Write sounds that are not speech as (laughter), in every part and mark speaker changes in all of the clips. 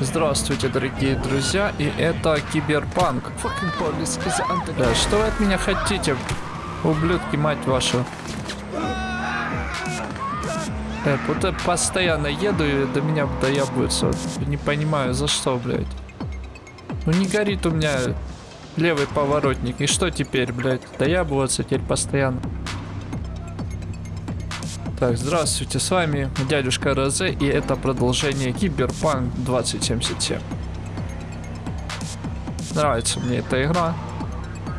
Speaker 1: Здравствуйте, дорогие друзья, и это Киберпанк. Да, что вы от меня хотите, ублюдки, мать вашу? Вот я постоянно еду и до меня доебываются. Вот Не понимаю, за что, блядь. Ну не горит у меня левый поворотник. И что теперь, блядь? Доёбываться теперь постоянно. Так, здравствуйте, с вами дядюшка Розе, и это продолжение Киберпанк 2077. Нравится мне эта игра.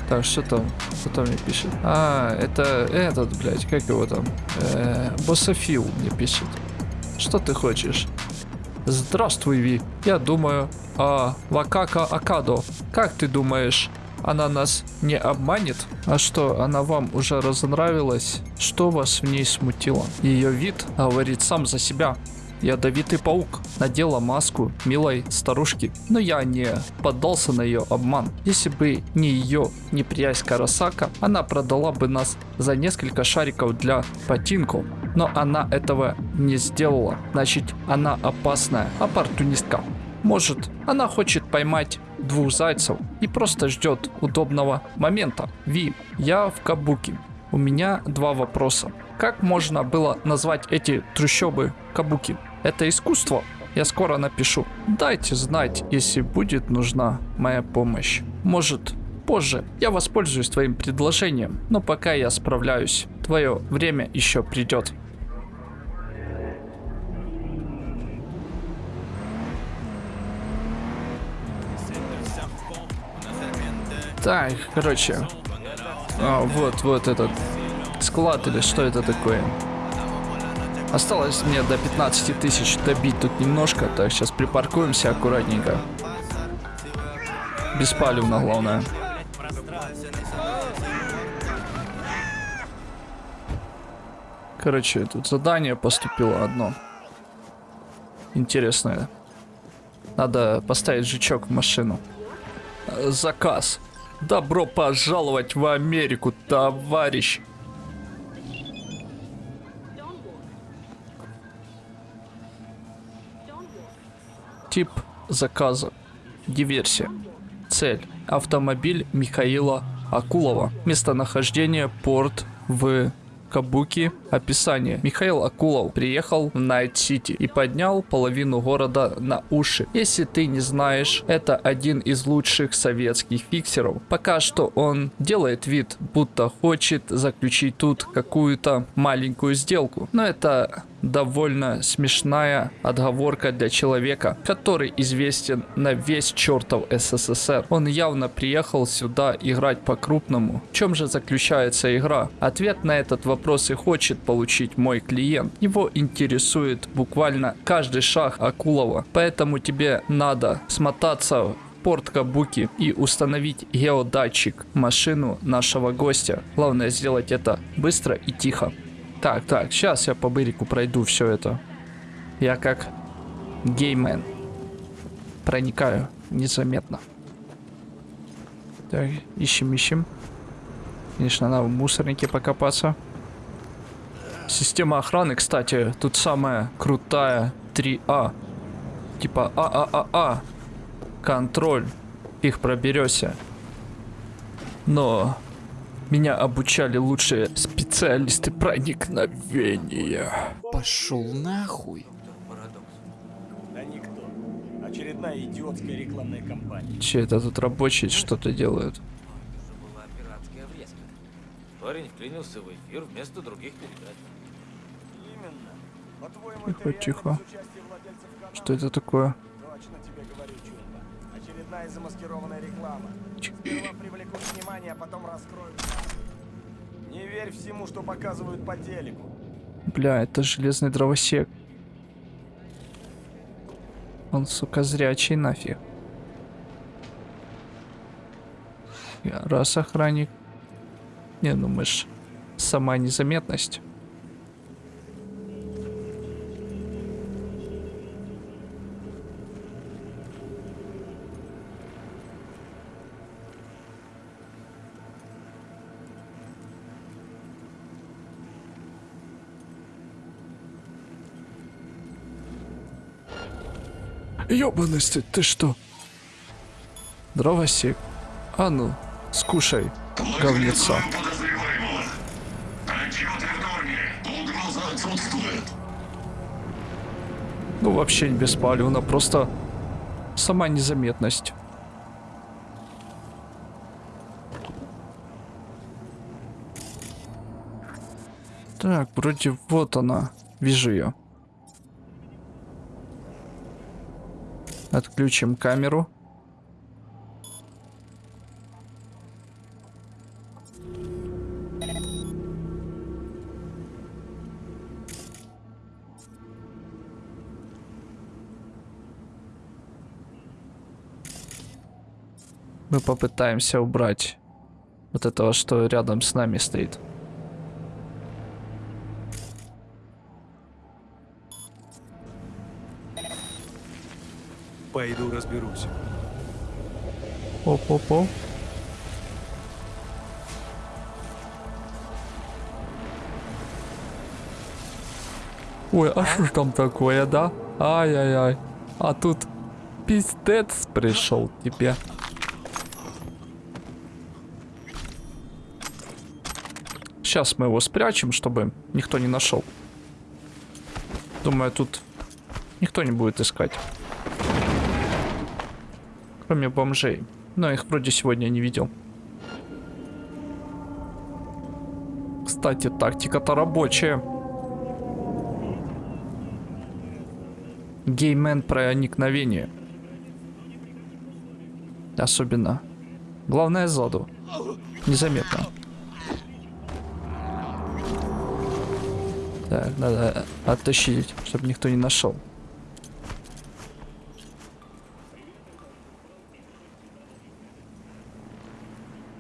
Speaker 1: Так, что там? Кто мне пишет? А, это этот, блядь, как его там? Э, Боссофил мне пишет. Что ты хочешь? Здравствуй, Ви. Я думаю, а Вакака Акадо. Как ты думаешь, она нас не обманет? А что, она вам уже разонравилась? Что вас в ней смутило? Ее вид говорит сам за себя. Ядовитый паук надела маску милой старушки, но я не поддался на ее обман. Если бы не ее неприязнь Карасака, она продала бы нас за несколько шариков для ботинков. Но она этого не сделала. Значит, она опасная оппортунистка. Может, она хочет поймать двух зайцев и просто ждет удобного момента. Ви, я в Кабуки. У меня два вопроса. Как можно было назвать эти трущобы Кабуки? Это искусство? Я скоро напишу. Дайте знать, если будет нужна моя помощь. Может, позже я воспользуюсь твоим предложением, но пока я справляюсь. Твое время еще придет. Так, короче. А, вот, вот этот склад или что это такое? Осталось мне до 15 тысяч добить тут немножко, так сейчас припаркуемся аккуратненько. Беспалевно, главное. Короче, тут задание поступило одно. Интересное. Надо поставить жучок в машину. Заказ. Добро пожаловать в Америку, товарищ. Тип заказа. Диверсия. Цель. Автомобиль Михаила Акулова. Местонахождение порт в Кабуки. Описание. Михаил Акулов приехал в Найт-Сити и поднял половину города на уши. Если ты не знаешь, это один из лучших советских фиксеров. Пока что он делает вид, будто хочет заключить тут какую-то маленькую сделку. Но это довольно смешная отговорка для человека, который известен на весь чертов СССР. Он явно приехал сюда играть по-крупному. В чем же заключается игра? Ответ на этот вопрос и хочет получить мой клиент. Его интересует буквально каждый шаг Акулова. Поэтому тебе надо смотаться в порт Кабуки и установить геодатчик машину нашего гостя. Главное сделать это быстро и тихо. Так, так, сейчас я по бырику пройду все это. Я как геймен. Проникаю незаметно. Так, ищем, ищем. Конечно, надо в мусорнике покопаться. Система охраны, кстати, тут самая крутая 3А. Типа АААА. Контроль. Их проберешься. Но меня обучали лучшие специалисты проникновения.
Speaker 2: Пошел нахуй.
Speaker 3: Да никто. Очередная идиотская рекламная кампания.
Speaker 1: Че это тут рабочие что-то делают?
Speaker 4: была пиратская врезка. Парень вклинился в эфир вместо других передач.
Speaker 1: Тихо, тихо. Что это такое?
Speaker 3: Очередная замаскированная реклама. Сперва привлекут внимание, а потом раскроют. Не верь всему, что показывают по телеку.
Speaker 1: Бля, это железный дровосек. Он, сука, зрячий нафиг. Я раз охранник. Не, ну мы ж сама незаметность. Ёбаности, ты что? Дровосек. А ну, скушай, говнеца. Ну, вообще не беспалевно, просто сама незаметность. Так, вроде вот она. Вижу ее. Отключим камеру. Мы попытаемся убрать вот этого, что рядом с нами стоит.
Speaker 5: Пойду разберусь.
Speaker 1: Оп-оп-оп. Ой, а что ж там такое, да? Ай-яй-яй. А тут пиздец пришел тебе. Сейчас мы его спрячем, чтобы никто не нашел. Думаю, тут никто не будет искать. Кроме бомжей. Но их вроде сегодня не видел. Кстати, тактика-то рабочая. Геймен проникновение. Особенно. Главное сзаду. Незаметно. Так, надо оттащить, чтобы никто не нашел.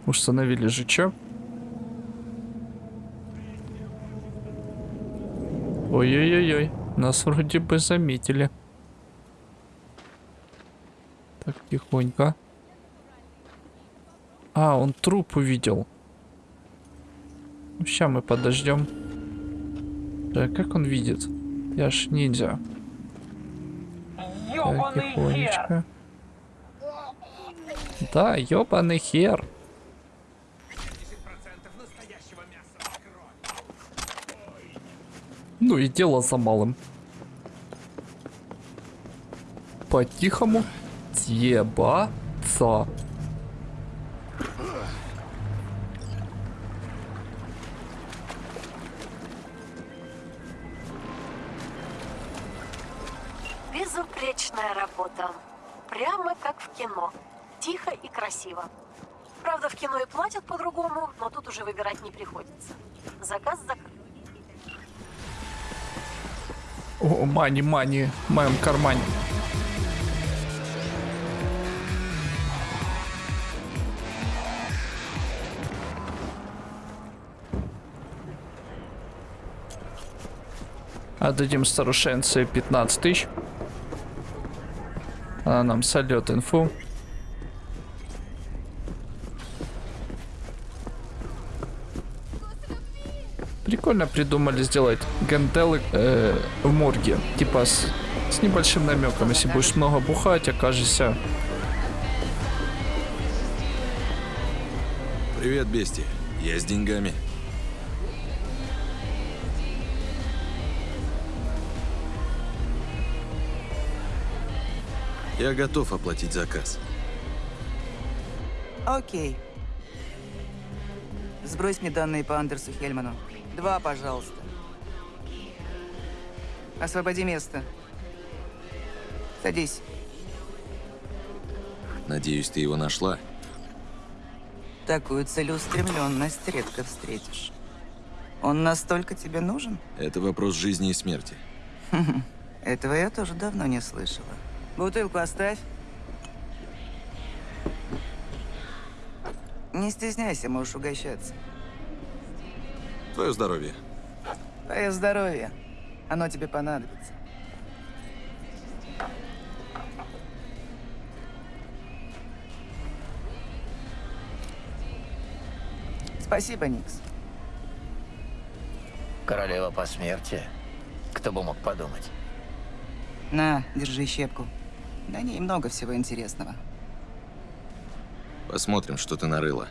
Speaker 1: Установили же чё? Ой-ой-ой-ой, нас вроде бы заметили. Так, тихонько. А, он труп увидел. Сейчас мы подождем. Да, как он видит? Я ж ниндзя. Так, тихонечко. Да, ёбаный хер. Ну и дело за малым. По-тихому съебаться. Мани, мани, в моем кармане. Отдадим старушенце 15 тысяч. Она нам сольет инфу. Прикольно придумали сделать гантелы э, в морге. Типа с, с небольшим намеком. Если будешь много бухать, окажешься...
Speaker 5: Привет, Бести. Я с деньгами. Я готов оплатить заказ.
Speaker 6: Окей. Сбрось мне данные по Андерсу Хельману. Два, пожалуйста. Освободи место. Садись.
Speaker 5: Надеюсь, ты его нашла?
Speaker 6: Такую целеустремленность редко встретишь. Он настолько тебе нужен?
Speaker 5: Это вопрос жизни и смерти. (laughs)
Speaker 6: Этого я тоже давно не слышала. Бутылку оставь. Не стесняйся, можешь угощаться.
Speaker 5: Твое здоровье.
Speaker 6: Твое здоровье. Оно тебе понадобится. Спасибо, Никс.
Speaker 7: Королева посмертия. Кто бы мог подумать?
Speaker 6: На, держи щепку. На ней много всего интересного.
Speaker 5: Посмотрим, что ты нарыла.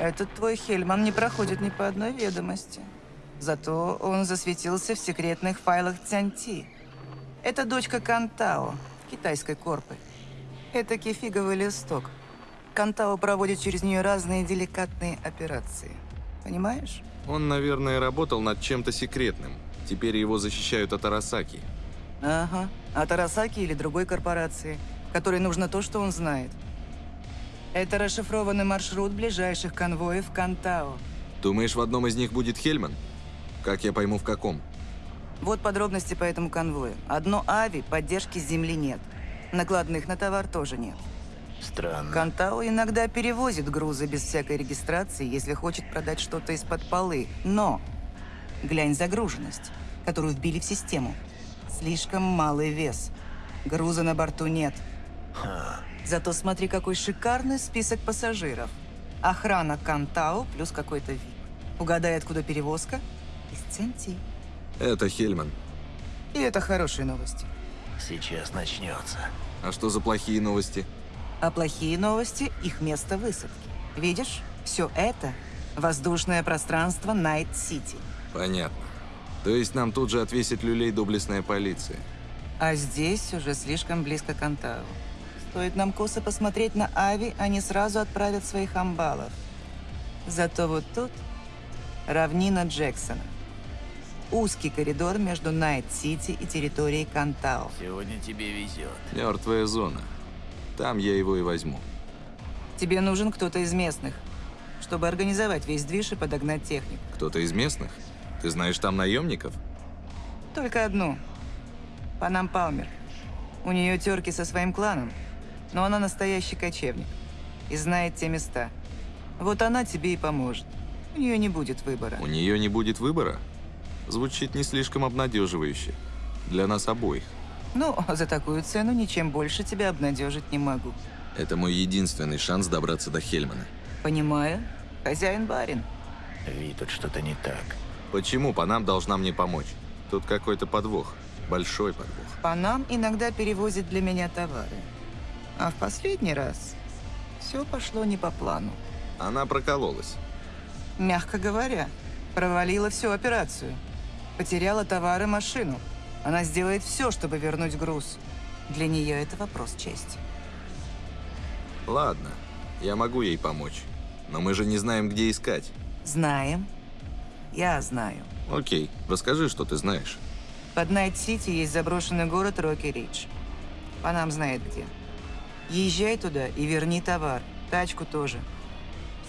Speaker 6: Этот твой Хельман не проходит ни по одной ведомости. Зато он засветился в секретных файлах Цянти. Это дочка Кантао, китайской корпы. Это кефиговый листок. Кантао проводит через нее разные деликатные операции. Понимаешь?
Speaker 5: Он, наверное, работал над чем-то секретным. Теперь его защищают от Арасаки.
Speaker 6: Ага. От Арасаки или другой корпорации, которой нужно то, что он знает. Это расшифрованный маршрут ближайших конвоев в Кантао.
Speaker 5: Думаешь, в одном из них будет Хельман? Как я пойму, в каком?
Speaker 6: Вот подробности по этому конвою. Одно Ави, поддержки с земли нет. Накладных на товар тоже нет.
Speaker 7: Странно.
Speaker 6: Кантао иногда перевозит грузы без всякой регистрации, если хочет продать что-то из-под полы. Но глянь загруженность, которую вбили в систему. Слишком малый вес. Груза на борту нет. Зато смотри, какой шикарный список пассажиров. Охрана Кантао плюс какой-то вид. Угадай, откуда перевозка? Из Центи.
Speaker 5: Это Хельман.
Speaker 6: И это хорошие новости.
Speaker 7: Сейчас начнется.
Speaker 5: А что за плохие новости?
Speaker 6: А плохие новости – их место высадки. Видишь, все это – воздушное пространство Найт-Сити.
Speaker 5: Понятно. То есть нам тут же отвесит люлей доблестная полиция.
Speaker 6: А здесь уже слишком близко к Кан Тао. Стоит нам косо посмотреть на Ави, они сразу отправят своих амбалов. Зато вот тут равнина Джексона. Узкий коридор между Найт-Сити и территорией Кан Тао.
Speaker 7: Сегодня тебе везет.
Speaker 5: Мертвая зона. Там я его и возьму.
Speaker 6: Тебе нужен кто-то из местных, чтобы организовать весь движ и подогнать технику.
Speaker 5: Кто-то из местных? Ты знаешь там наемников?
Speaker 6: Только одну. Панам Палмер. У нее терки со своим кланом, но она настоящий кочевник и знает те места. Вот она тебе и поможет. У нее не будет выбора.
Speaker 5: У нее не будет выбора? Звучит не слишком обнадеживающе. Для нас обоих.
Speaker 6: Ну, за такую цену ничем больше тебя обнадежить не могу.
Speaker 5: Это мой единственный шанс добраться до Хельмана.
Speaker 6: Понимаю. Хозяин барин.
Speaker 7: Ви, тут что-то не так.
Speaker 5: Почему Панам должна мне помочь? Тут какой-то подвох. Большой подвох.
Speaker 6: Панам иногда перевозит для меня товары. А в последний раз все пошло не по плану.
Speaker 5: Она прокололась.
Speaker 6: Мягко говоря, провалила всю операцию. Потеряла товар и машину. Она сделает все, чтобы вернуть груз. Для нее это вопрос чести.
Speaker 5: Ладно, я могу ей помочь. Но мы же не знаем, где искать.
Speaker 6: Знаем. Я знаю.
Speaker 5: Окей, расскажи, что ты знаешь.
Speaker 6: Под Найт-Сити есть заброшенный город Рокки-Ридж. Панам знает где. Езжай туда и верни товар. Тачку тоже.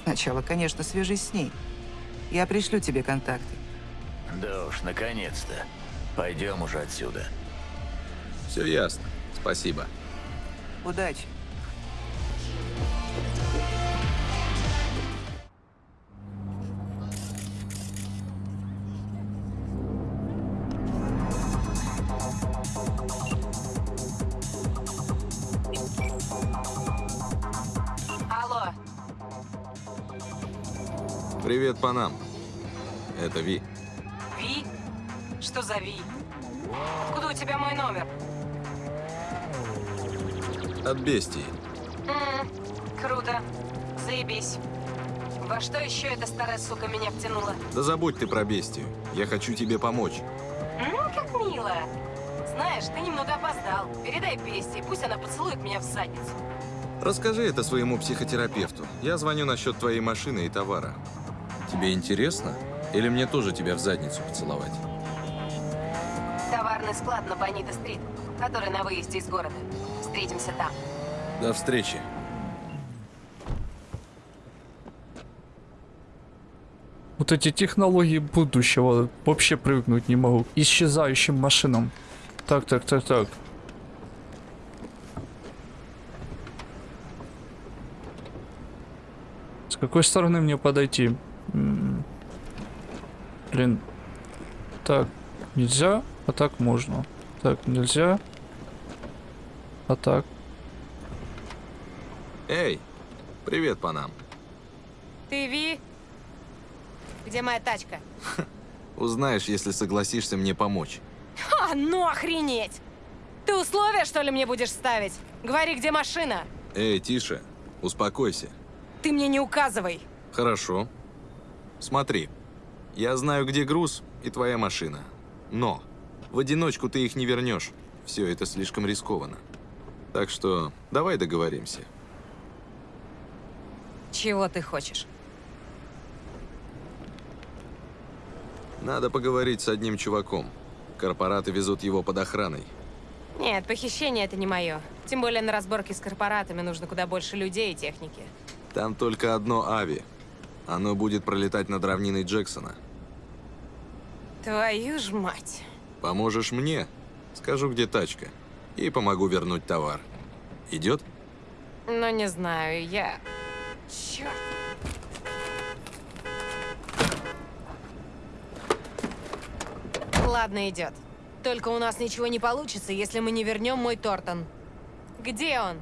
Speaker 6: Сначала, конечно, свяжись с ней. Я пришлю тебе контакты.
Speaker 7: Да уж, наконец-то. Пойдем уже отсюда.
Speaker 5: Все ясно. Спасибо.
Speaker 6: Удачи.
Speaker 5: Привет, Панам. Это Ви.
Speaker 8: Ви? Что за Ви? Откуда у тебя мой номер?
Speaker 5: От бестии.
Speaker 8: М, круто. Заебись. Во что еще эта старая сука меня втянула?
Speaker 5: Да забудь ты про бестию. Я хочу тебе помочь.
Speaker 8: Ну, как мило. Знаешь, ты немного опоздал. Передай Бесте, пусть она поцелует меня в задницу.
Speaker 5: Расскажи это своему психотерапевту. Я звоню насчет твоей машины и товара. Тебе интересно? Или мне тоже тебя в задницу поцеловать?
Speaker 8: Товарный склад на Бонита-стрит, который на выезде из города. Встретимся там.
Speaker 5: До встречи.
Speaker 1: Вот эти технологии будущего вообще привыкнуть не могу. Исчезающим машинам. Так, так, так, так. С какой стороны мне подойти? Блин. Так, нельзя, а так можно. Так, нельзя. А так.
Speaker 5: Эй, привет, Панам.
Speaker 9: Ты Ви? Где моя тачка? (laughs)
Speaker 5: Узнаешь, если согласишься мне помочь.
Speaker 9: А, ну охренеть! Ты условия, что ли, мне будешь ставить? Говори, где машина?
Speaker 5: Эй, тише. Успокойся.
Speaker 9: Ты мне не указывай.
Speaker 5: Хорошо. Смотри. Я знаю, где груз и твоя машина. Но в одиночку ты их не вернешь. Все это слишком рискованно. Так что давай договоримся.
Speaker 9: Чего ты хочешь?
Speaker 5: Надо поговорить с одним чуваком. Корпораты везут его под охраной.
Speaker 9: Нет, похищение это не мое. Тем более на разборке с корпоратами нужно куда больше людей и техники.
Speaker 5: Там только одно ави. Оно будет пролетать над равниной Джексона.
Speaker 9: Твою ж мать.
Speaker 5: Поможешь мне? Скажу, где тачка. И помогу вернуть товар. Идет?
Speaker 9: Ну, не знаю, я... Черт. Ладно, идет. Только у нас ничего не получится, если мы не вернем мой Тортон. Где он?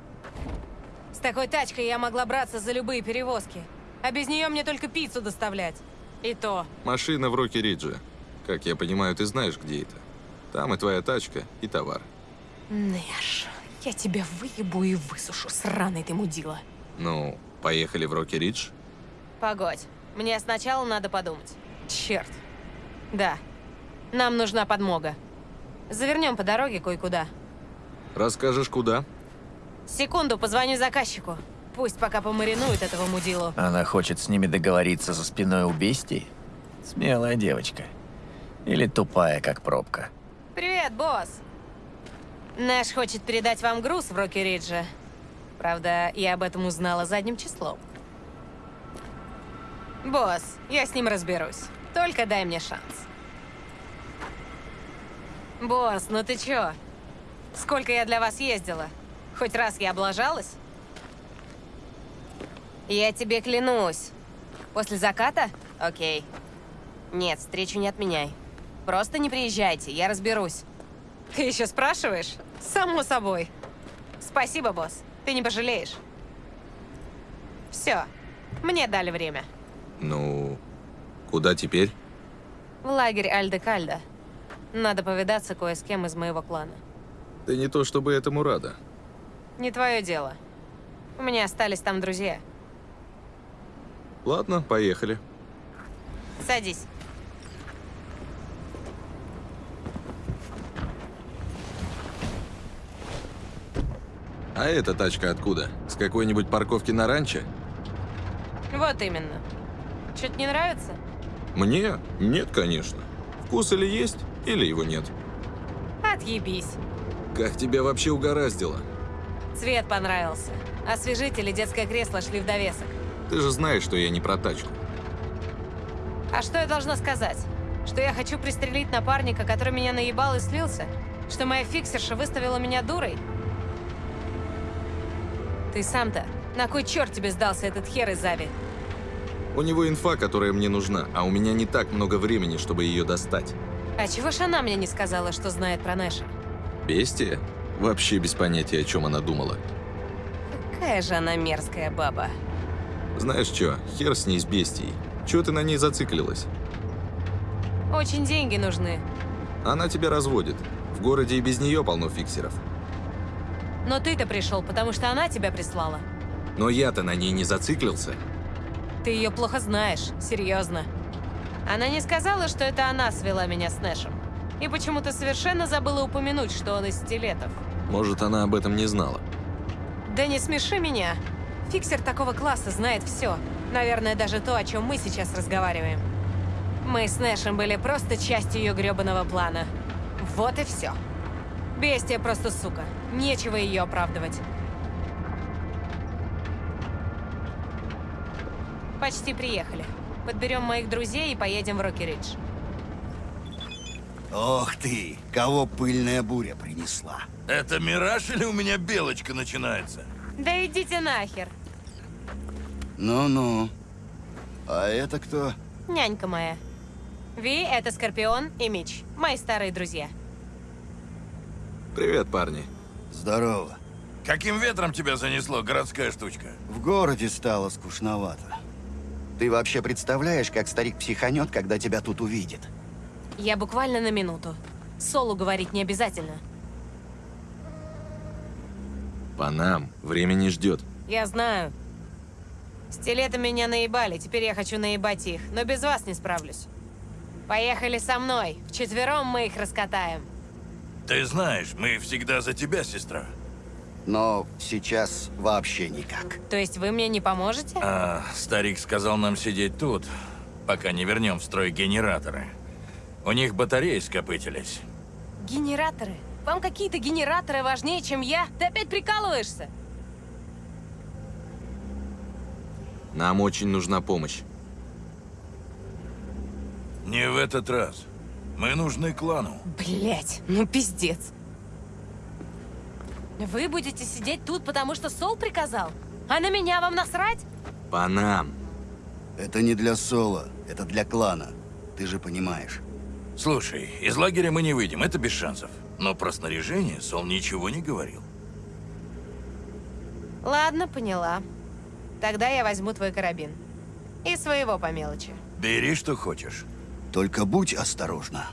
Speaker 9: С такой тачкой я могла браться за любые перевозки. А без нее мне только пиццу доставлять. И то.
Speaker 5: Машина в Рокки-Ридже. Как я понимаю, ты знаешь, где это. Там и твоя тачка, и товар.
Speaker 9: Нэш, я тебя выебу и высушу, сраный ты мудила.
Speaker 5: Ну, поехали в Рокки-Ридж?
Speaker 9: Погодь, мне сначала надо подумать. Черт. Да, нам нужна подмога. Завернем по дороге кое-куда.
Speaker 5: Расскажешь, куда?
Speaker 9: Секунду, позвоню заказчику. Пусть пока помаринует этого мудилу.
Speaker 7: Она хочет с ними договориться за спиной у? Смелая девочка. Или тупая, как пробка.
Speaker 9: Привет, босс. Нэш хочет передать вам груз в Рокки-Ридже. Правда, я об этом узнала задним числом. Босс, я с ним разберусь. Только дай мне шанс. Босс, ну ты чё? Сколько я для вас ездила? Хоть раз я облажалась? Я тебе клянусь. После заката? Окей. Нет, встречу не отменяй. Просто не приезжайте, я разберусь. Ты еще спрашиваешь? Само собой. Спасибо, босс. Ты не пожалеешь. Все. Мне дали время.
Speaker 5: Ну, куда теперь?
Speaker 9: В лагерь Альде-Кальда. Надо повидаться кое с кем из моего клана.
Speaker 5: Ты не то чтобы этому рада.
Speaker 9: Не твое дело. У меня остались там друзья.
Speaker 5: Ладно, поехали.
Speaker 9: Садись.
Speaker 5: А эта тачка откуда? С какой-нибудь парковки на ранчо?
Speaker 9: Вот именно. Что-то не нравится?
Speaker 5: Мне? Нет, конечно. Вкус или есть, или его нет.
Speaker 9: Отъебись.
Speaker 5: Как тебя вообще угораздило?
Speaker 9: Цвет понравился. Освежитель и детское кресло шли в довесок.
Speaker 5: Ты же знаешь, что я не про тачку.
Speaker 9: А что я должна сказать? Что я хочу пристрелить напарника, который меня наебал и слился? Что моя фиксерша выставила меня дурой? Ты сам-то, на кой черт тебе сдался этот хер из Ави?
Speaker 5: У него инфа, которая мне нужна, а у меня не так много времени, чтобы ее достать.
Speaker 9: А чего ж она мне не сказала, что знает про Нэша?
Speaker 5: Бестия? Вообще без понятия, о чем она думала.
Speaker 9: Какая же она мерзкая баба.
Speaker 5: Знаешь что, хер с ней с бестией. Чего ты на ней зациклилась?
Speaker 9: Очень деньги нужны.
Speaker 5: Она тебя разводит. В городе и без нее полно фиксеров.
Speaker 9: Но ты-то пришел, потому что она тебя прислала.
Speaker 5: Но я-то на ней не зациклился.
Speaker 9: Ты ее плохо знаешь, серьезно. Она не сказала, что это она свела меня с Нэшем. И почему-то совершенно забыла упомянуть, что он из стилетов.
Speaker 5: Может, она об этом не знала.
Speaker 9: Да не смеши меня. Фиксер такого класса знает все. Наверное, даже то, о чем мы сейчас разговариваем. Мы с Нэшем были просто частью ее гребаного плана. Вот и все. Бестия просто сука. Нечего ее оправдывать. Почти приехали. Подберем моих друзей и поедем в Рокки-Ридж.
Speaker 10: Ох ты, кого пыльная буря принесла.
Speaker 11: Это мираж или у меня белочка начинается?
Speaker 9: Да идите нахер.
Speaker 10: Ну-ну. А это кто?
Speaker 9: Нянька моя. Ви — это Скорпион и Мич. Мои старые друзья.
Speaker 5: Привет, парни.
Speaker 10: Здорово.
Speaker 11: Каким ветром тебя занесло, городская штучка?
Speaker 10: В городе стало скучновато. Ты вообще представляешь, как старик психанет, когда тебя тут увидит?
Speaker 9: Я буквально на минуту. Солу говорить не обязательно.
Speaker 5: По нам. Время не ждет.
Speaker 9: Я знаю. Стилеты меня наебали, теперь я хочу наебать их, но без вас не справлюсь. Поехали со мной. Вчетвером мы их раскатаем.
Speaker 11: Ты знаешь, мы всегда за тебя, сестра.
Speaker 10: Но сейчас вообще никак.
Speaker 9: То есть вы мне не поможете?
Speaker 11: А старик сказал нам сидеть тут, пока не вернем в строй генераторы. У них батареи скопытились.
Speaker 9: Генераторы? Вам какие-то генераторы важнее, чем я? Ты опять прикалываешься?
Speaker 5: Нам очень нужна помощь.
Speaker 11: Не в этот раз. Мы нужны клану.
Speaker 9: Блять, ну пиздец. Вы будете сидеть тут, потому что Сол приказал? А на меня вам насрать?
Speaker 5: По нам.
Speaker 10: Это не для Соло, это для клана. Ты же понимаешь.
Speaker 11: Слушай, из лагеря мы не выйдем, это без шансов. Но про снаряжение Сол ничего не говорил.
Speaker 9: Ладно, поняла. Тогда я возьму твой карабин. И своего по мелочи.
Speaker 11: Бери, что хочешь.
Speaker 10: Только будь осторожна.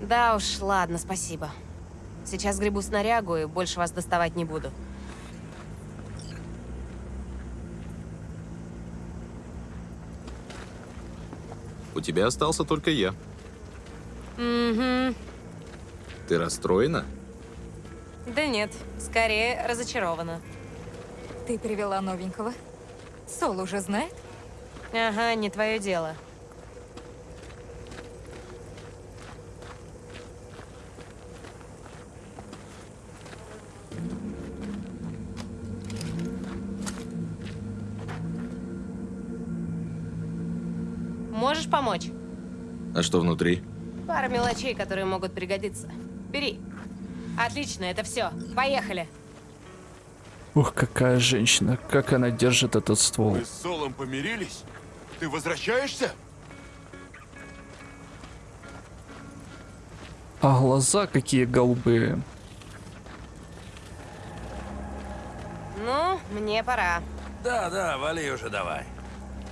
Speaker 9: Да уж, ладно, спасибо. Сейчас гребу снарягу и больше вас доставать не буду.
Speaker 5: У тебя остался только я.
Speaker 9: Угу.
Speaker 5: Ты расстроена?
Speaker 9: Да нет, скорее разочарована.
Speaker 12: Ты привела новенького? Сол уже знает?
Speaker 9: Ага, не твое дело. Можешь помочь?
Speaker 5: А что внутри?
Speaker 9: Пара мелочей, которые могут пригодиться. Бери. Отлично, это все. Поехали.
Speaker 1: Ух, какая женщина. Как она держит этот ствол.
Speaker 13: Вы с Солом помирились? Ты возвращаешься?
Speaker 1: А глаза какие голубые.
Speaker 9: Ну, мне пора.
Speaker 11: Да, да, вали уже давай.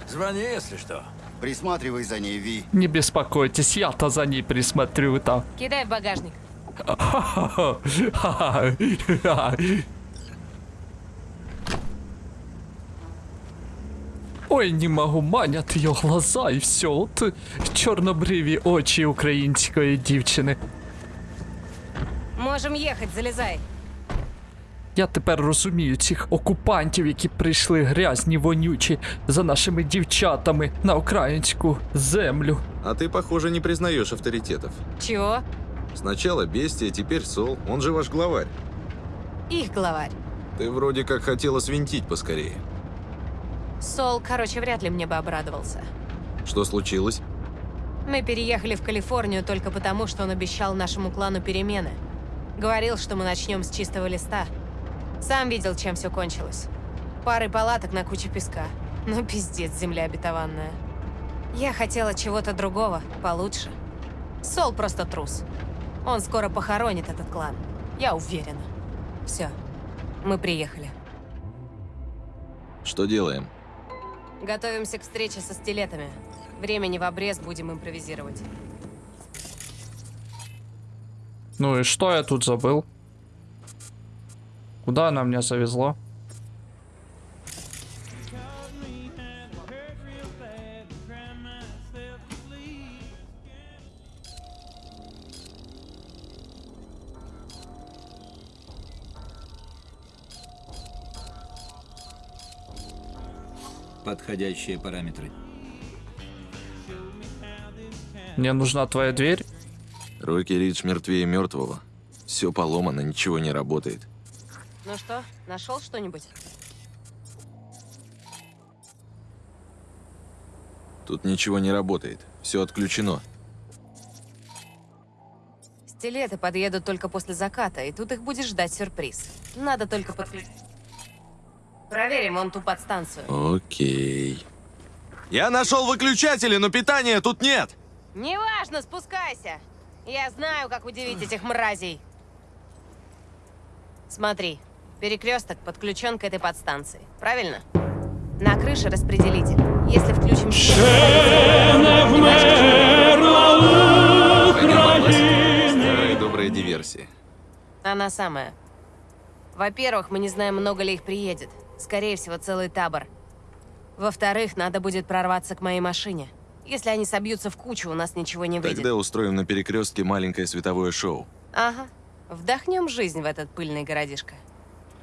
Speaker 11: Звони, если что.
Speaker 10: Присматривай за ней, Ви.
Speaker 1: Не беспокойтесь, я-то за ней присмотрю там.
Speaker 9: Кидай в багажник.
Speaker 1: Ой, не могу, манят ее глаза і все. От чорнобриві очі української дівчини.
Speaker 9: Можем ехать, залезай.
Speaker 1: Я тепер розумію цих окупантів, які прийшли грязні, вонючі за нашими дівчатами на українську землю.
Speaker 5: А ты, похоже, не признаешь авторитетов.
Speaker 9: Чего?
Speaker 5: Сначала Бестия, теперь Сол. Он же ваш главарь.
Speaker 9: Их главарь.
Speaker 5: Ты вроде как хотела свинтить поскорее.
Speaker 9: Сол, короче, вряд ли мне бы обрадовался.
Speaker 5: Что случилось?
Speaker 9: Мы переехали в Калифорнию только потому, что он обещал нашему клану перемены. Говорил, что мы начнем с чистого листа. Сам видел, чем все кончилось. Пары палаток на куче песка. Ну, пиздец, земля обетованная. Я хотела чего-то другого, получше. Сол просто трус. Он скоро похоронит этот клан. Я уверена. Все. Мы приехали.
Speaker 5: Что делаем?
Speaker 9: Готовимся к встрече со стилетами. Времени в обрез будем импровизировать.
Speaker 1: Ну и что я тут забыл? Куда она меня завезла?
Speaker 14: Подходящие параметры.
Speaker 1: Мне нужна твоя дверь.
Speaker 5: Рокки Ридж мертвее мертвого. Все поломано, ничего не работает.
Speaker 9: Ну что, нашел что-нибудь?
Speaker 5: Тут ничего не работает. Все отключено.
Speaker 9: Стилеты подъедут только после заката, и тут их будет ждать сюрприз. Надо только подключить. Проверим он ту подстанцию.
Speaker 5: Окей. Я нашел выключатели, но питания тут нет.
Speaker 9: Неважно, спускайся. Я знаю, как удивить этих мразей. Смотри, перекресток подключен к этой подстанции, правильно? На крыше распределитель. Если включим... Старые добрые диверсии. Она самая. Во-первых, мы не знаем, много ли их приедет. Скорее всего, целый табор. Во-вторых, надо будет прорваться к моей машине. Если они собьются в кучу, у нас ничего не выйдет.
Speaker 5: Тогда устроим на перекрестке маленькое световое шоу.
Speaker 9: Ага. Вдохнем жизнь в этот пыльный городишко.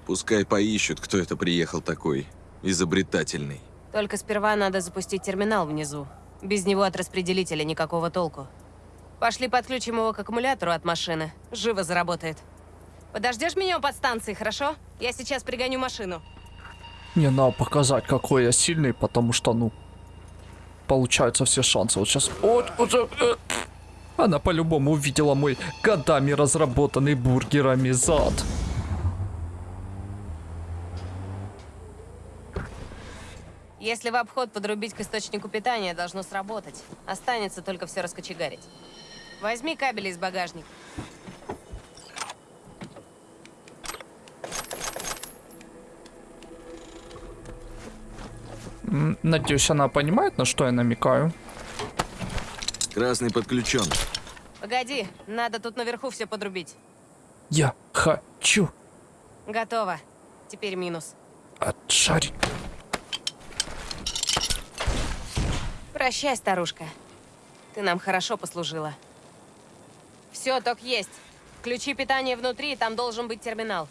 Speaker 5: Пускай поищут, кто это приехал такой изобретательный.
Speaker 9: Только сперва надо запустить терминал внизу. Без него от распределителя никакого толку. Пошли подключим его к аккумулятору от машины. Живо заработает. Подождешь меня у подстанции, хорошо? Я сейчас пригоню машину.
Speaker 1: Не, надо показать, какой я сильный, потому что, ну, получаются все шансы. Вот сейчас... Вот, вот, э, она по-любому увидела мой годами разработанный бургерами зад.
Speaker 9: Если в обход подрубить к источнику питания, должно сработать. Останется только все раскочегарить. Возьми кабели из багажника.
Speaker 1: Надеюсь, она понимает, на что я намекаю.
Speaker 5: Красный подключен.
Speaker 9: Погоди, надо тут наверху все подрубить.
Speaker 1: Я хочу
Speaker 9: Готово. Теперь минус.
Speaker 1: отшарить.
Speaker 9: Прощай, старушка. Ты нам хорошо послужила. Все, ток есть. Включи питание внутри, там должен быть терминал.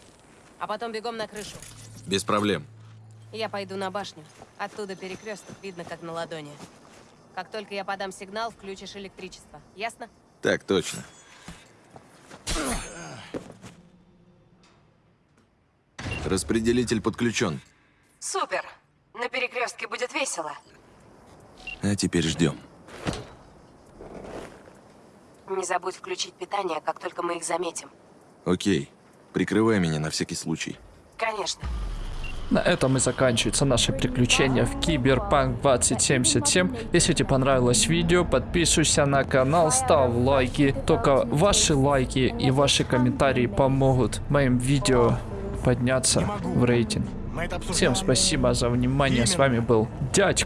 Speaker 9: А потом бегом на крышу.
Speaker 5: Без проблем.
Speaker 9: Я пойду на башню. Оттуда перекресток видно, как на ладони. Как только я подам сигнал, включишь электричество. Ясно?
Speaker 5: Так точно. Распределитель подключен.
Speaker 8: Супер. На перекрестке будет весело.
Speaker 5: А теперь ждем.
Speaker 8: Не забудь включить питание, как только мы их заметим.
Speaker 5: Окей. Прикрывай меня на всякий случай.
Speaker 8: Конечно.
Speaker 1: На этом и заканчивается наше приключение в Киберпанк 2077. Если тебе понравилось видео, подписывайся на канал, ставь лайки. Только ваши лайки и ваши комментарии помогут моим видео подняться в рейтинг. Всем спасибо за внимание. С вами был дядь